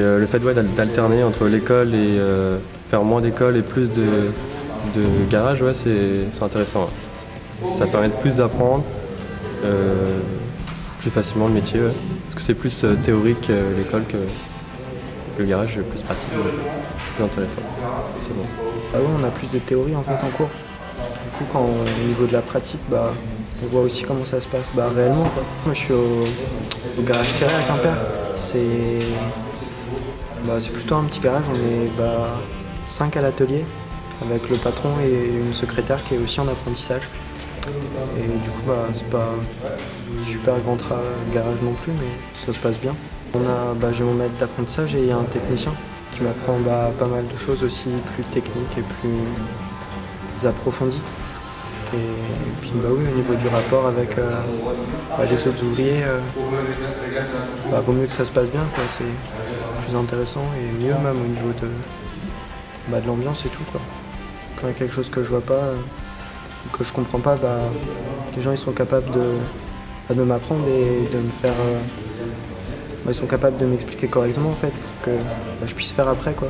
Euh, le fait d'alterner entre l'école et euh, faire moins d'école et plus de, de garage, c'est intéressant. Ça permet de plus apprendre euh, plus facilement le métier. Parce que c'est plus théorique l'école que le garage, plus pratique. C'est plus intéressant. C'est bon. Ah ouais, on a plus de théorie en cours. Du coup, quand, au niveau de la pratique, bah, on voit aussi comment ça se passe bah, réellement. Moi, je suis au, garage Thierry à Quimper. C'est bah, plutôt un petit garage, on est bah, 5 à l'atelier, avec le patron et une secrétaire qui est aussi en apprentissage. Et du coup, bah, c'est pas super grand garage non plus, mais ça se passe bien. On a, bah, j'ai mon maître d'apprentissage et un technicien qui m'apprend pas mal de choses aussi plus techniques et plus approfondies. Et, puis bah oui, au niveau du rapport avec euh, les autres ouvriers, euh, vaut mieux que ça se passe bien, c'est intéressant et mieux même au niveau de, bah, de l'ambiance et tout. Quoi. Quand il y a quelque chose que je vois pas, euh, que je comprends pas, bah, les gens ils sont capables de, de m'apprendre et de me faire... ils sont capables de m'expliquer correctement en fait pour que je puisse faire après quoi.